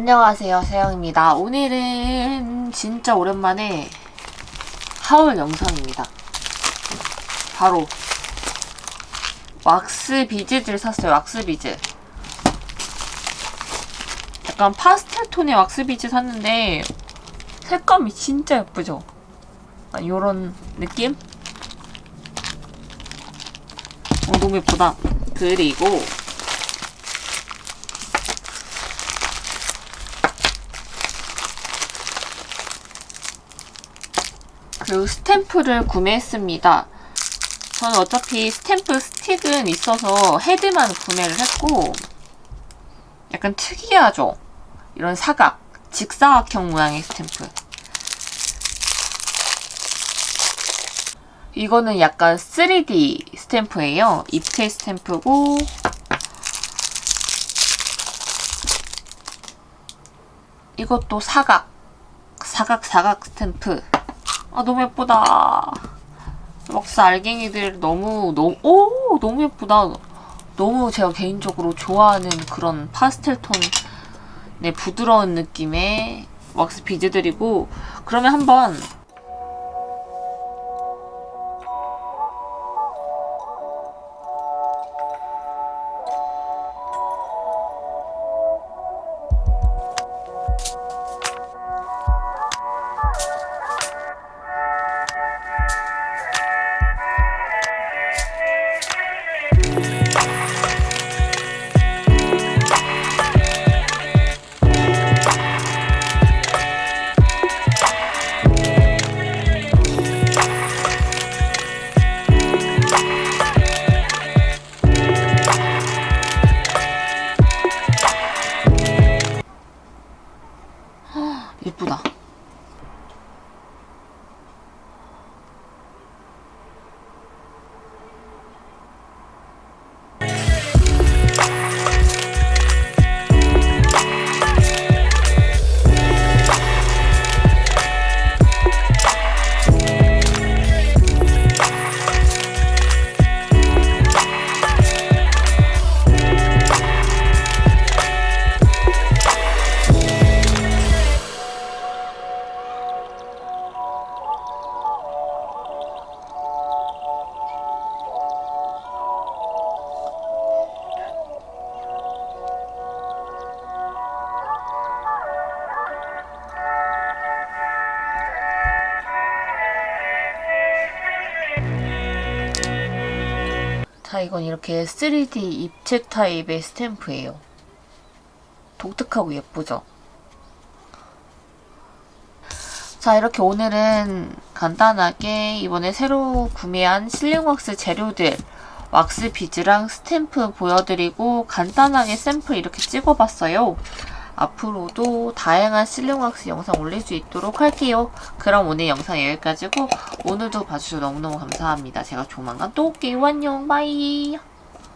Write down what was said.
안녕하세요 세영입니다. 오늘은 진짜 오랜만에 하울 영상입니다. 바로 왁스 비즈들 샀어요 왁스 비즈. 약간 파스텔 톤의 왁스 비즈 샀는데 색감이 진짜 예쁘죠? 약간 요런 느낌? 어, 너무 예쁘다. 그리고 그리고 스탬프를 구매했습니다. 저는 어차피 스탬프 스틱은 있어서 헤드만 구매를 했고 약간 특이하죠? 이런 사각, 직사각형 모양의 스탬프. 이거는 약간 3D 스탬프예요. 입체 스탬프고 이것도 사각, 사각 사각 스탬프. 아 너무 예쁘다. 왁스 알갱이들 너무 너무 오 너무 예쁘다. 너무 제가 개인적으로 좋아하는 그런 파스텔 톤의 부드러운 느낌의 왁스 비즈들이고 그러면 한번 자, 이건 이렇게 3D 입체 타입의 스탬프예요. 독특하고 예쁘죠? 자, 이렇게 오늘은 간단하게 이번에 새로 구매한 sealing 왁스 재료들 왁스 비즈랑 스탬프 보여드리고 간단하게 샘플 이렇게 찍어봤어요. 앞으로도 다양한 왁스 영상 올릴 수 있도록 할게요. 그럼 오늘 영상 여기까지고 오늘도 봐주셔서 너무너무 감사합니다. 제가 조만간 또 올게요. 안녕 바이